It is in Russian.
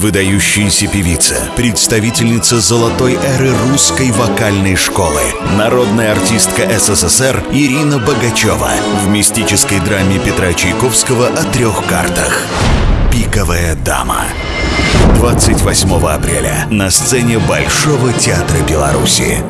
Выдающаяся певица, представительница золотой эры русской вокальной школы, народная артистка СССР Ирина Богачева в мистической драме Петра Чайковского о трех картах. «Пиковая дама». 28 апреля на сцене Большого театра Беларуси.